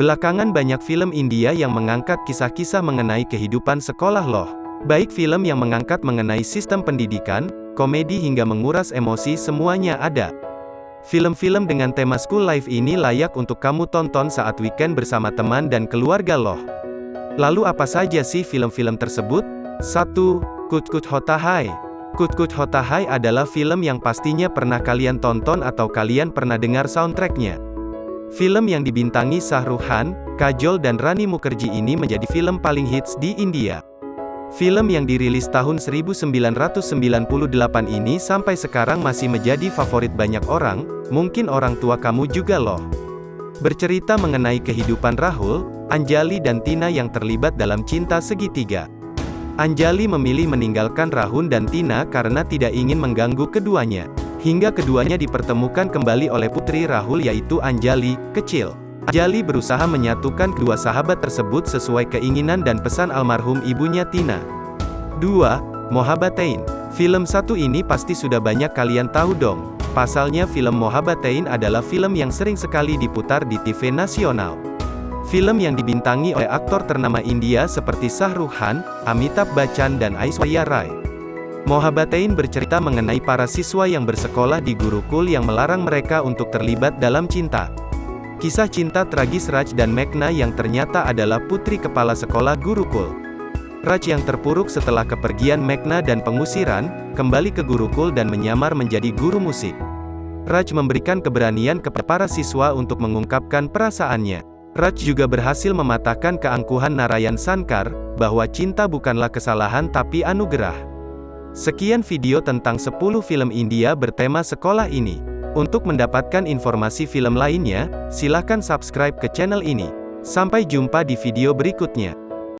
Belakangan banyak film India yang mengangkat kisah-kisah mengenai kehidupan sekolah loh. Baik film yang mengangkat mengenai sistem pendidikan, komedi hingga menguras emosi semuanya ada. Film-film dengan tema school life ini layak untuk kamu tonton saat weekend bersama teman dan keluarga loh. Lalu apa saja sih film-film tersebut? 1. Kut Kut Hota Hai Kut Kut Hota Hai adalah film yang pastinya pernah kalian tonton atau kalian pernah dengar soundtracknya. Film yang dibintangi Khan, Kajol dan Rani Mukherjee ini menjadi film paling hits di India. Film yang dirilis tahun 1998 ini sampai sekarang masih menjadi favorit banyak orang, mungkin orang tua kamu juga loh. Bercerita mengenai kehidupan Rahul, Anjali dan Tina yang terlibat dalam cinta segitiga. Anjali memilih meninggalkan Rahul dan Tina karena tidak ingin mengganggu keduanya. Hingga keduanya dipertemukan kembali oleh putri Rahul yaitu Anjali, kecil. Anjali berusaha menyatukan kedua sahabat tersebut sesuai keinginan dan pesan almarhum ibunya Tina. 2. Mohabatain. Film satu ini pasti sudah banyak kalian tahu dong. Pasalnya film Mohabatain adalah film yang sering sekali diputar di TV nasional. Film yang dibintangi oleh aktor ternama India seperti Shah Rukh Khan, Amitabh Bachchan dan Aishwarya Rai. Mohabatain bercerita mengenai para siswa yang bersekolah di Gurukul yang melarang mereka untuk terlibat dalam cinta. Kisah cinta tragis Raj dan Meghna yang ternyata adalah putri kepala sekolah Gurukul. Raj yang terpuruk setelah kepergian Meghna dan pengusiran, kembali ke Gurukul dan menyamar menjadi guru musik. Raj memberikan keberanian kepada para siswa untuk mengungkapkan perasaannya. Raj juga berhasil mematahkan keangkuhan Narayan Sankar, bahwa cinta bukanlah kesalahan tapi anugerah. Sekian video tentang 10 film India bertema sekolah ini. Untuk mendapatkan informasi film lainnya, silakan subscribe ke channel ini. Sampai jumpa di video berikutnya.